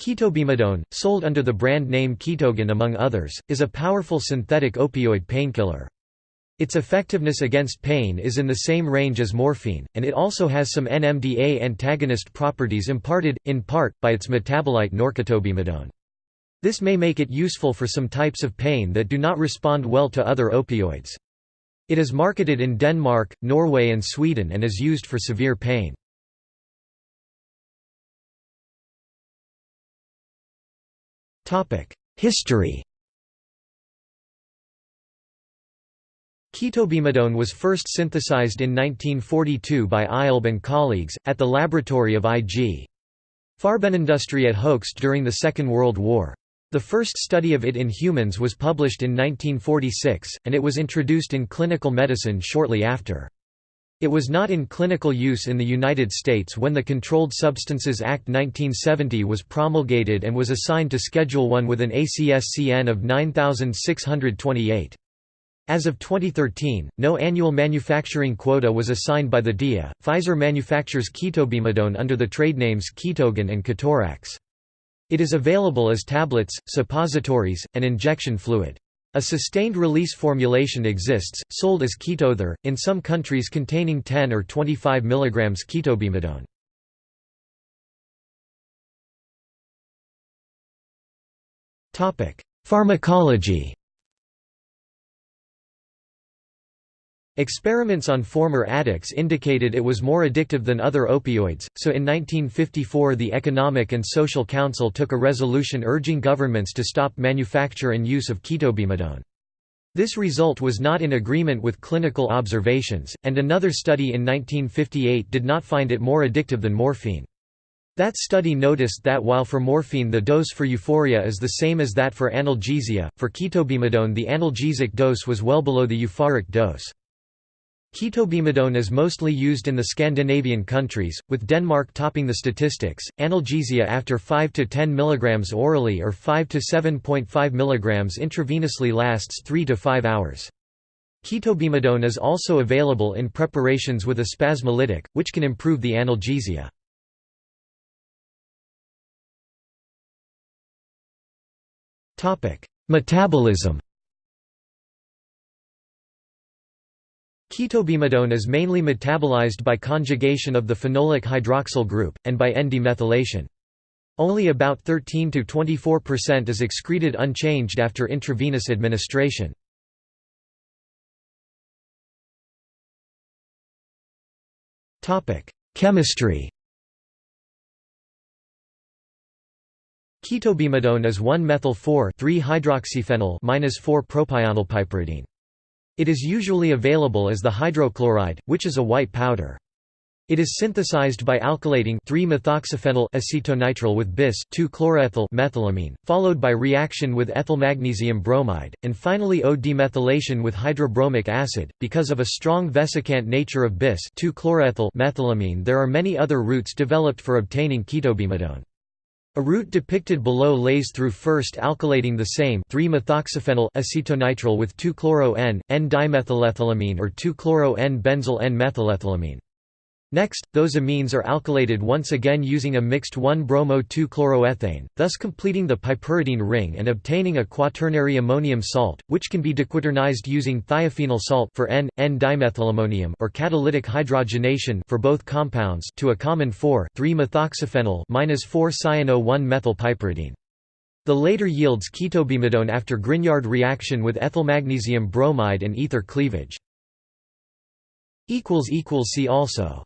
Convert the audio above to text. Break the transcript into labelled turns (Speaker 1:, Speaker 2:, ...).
Speaker 1: Ketobemidone, sold under the brand name Ketogan among others, is a powerful synthetic opioid painkiller. Its effectiveness against pain is in the same range as morphine, and it also has some NMDA antagonist properties imparted, in part, by its metabolite norketobemidone. This may make it useful for some types of pain that do not respond well to other opioids. It is marketed in Denmark, Norway and Sweden and is used for severe pain. History Ketobemidone was first synthesized in 1942 by Eisleb and colleagues, at the laboratory of I.G. Farbenindustrie at Hoechst during the Second World War. The first study of it in humans was published in 1946, and it was introduced in clinical medicine shortly after. It was not in clinical use in the United States when the Controlled Substances Act 1970 was promulgated and was assigned to Schedule I with an ACSCN of 9628. As of 2013, no annual manufacturing quota was assigned by the DEA. Pfizer manufactures ketobemidone under the trade names Ketogan and Ketorax. It is available as tablets, suppositories, and injection fluid. A sustained-release formulation exists, sold as Ketodur, in some countries containing 10 or 25 mg ketobemidone. Pharmacology Experiments on former addicts indicated it was more addictive than other opioids, so in 1954 the Economic and Social Council took a resolution urging governments to stop manufacture and use of ketobemidone. This result was not in agreement with clinical observations, and another study in 1958 did not find it more addictive than morphine. That study noticed that while for morphine the dose for euphoria is the same as that for analgesia, for ketobemidone the analgesic dose was well below the euphoric dose. Ketobemidone is mostly used in the Scandinavian countries, with Denmark topping the statistics. Analgesia after 5 to 10 mg orally or 5 to 7.5 mg intravenously lasts 3 to 5 hours. Ketobemidone is also available in preparations with a spasmolytic, which can improve the analgesia. Metabolism Ketobemidone is mainly metabolized by conjugation of the phenolic hydroxyl group, and by N-demethylation. Only about 13–24% is excreted unchanged after intravenous administration. Chemistry Ketobemidone is 1-methyl-4-3-hydroxyphenyl-4-propionylpiperidine. It is usually available as the hydrochloride, which is a white powder. It is synthesized by alkylating 3-methoxyphenyl acetonitrile with bis 2-chloroethyl methylamine, followed by reaction with ethylmagnesium bromide, and finally O-demethylation with hydrobromic acid. Because of a strong vesicant nature of bis 2-chloroethyl methylamine, there are many other routes developed for obtaining ketobemidone. A route depicted below lays through first alkylating the same 3-methoxyphenyl acetonitrile with 2-chloro-N, N-dimethylethylamine or 2-chloro-N-benzyl N-methylethylamine. Next, those amines are alkylated once again using a mixed 1-bromo-2-chloroethane, thus completing the piperidine ring and obtaining a quaternary ammonium salt, which can be dequaternized using thiophenyl salt for N, N-dimethylammonium or catalytic hydrogenation for both compounds to a common 4,3-methoxyphenyl 4-cyano-1-methylpiperidine. The later yields ketobemidone after Grignard reaction with ethylmagnesium bromide and ether cleavage. See also